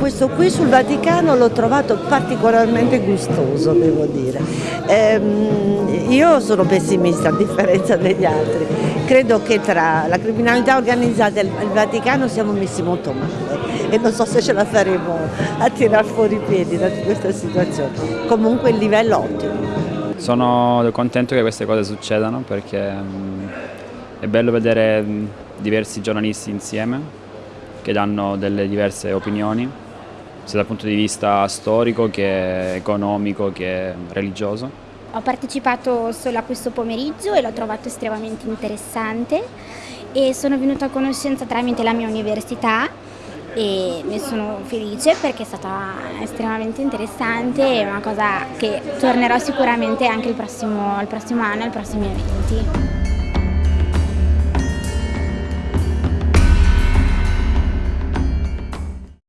questo qui sul Vaticano l'ho trovato particolarmente gustoso, devo dire. Ehm, io sono pessimista a differenza degli altri, credo che tra la criminalità organizzata e il Vaticano siamo messi molto male e non so se ce la faremo a tirar fuori i piedi da questa situazione. Comunque il livello ottimo. Sono contento che queste cose succedano perché mm, è bello vedere mm, diversi giornalisti insieme che danno delle diverse opinioni, sia dal punto di vista storico che economico che religioso. Ho partecipato solo a questo pomeriggio e l'ho trovato estremamente interessante e sono venuta a conoscenza tramite la mia università e ne sono felice perché è stata estremamente interessante e una cosa che tornerò sicuramente anche il prossimo, il prossimo anno, ai prossimi eventi.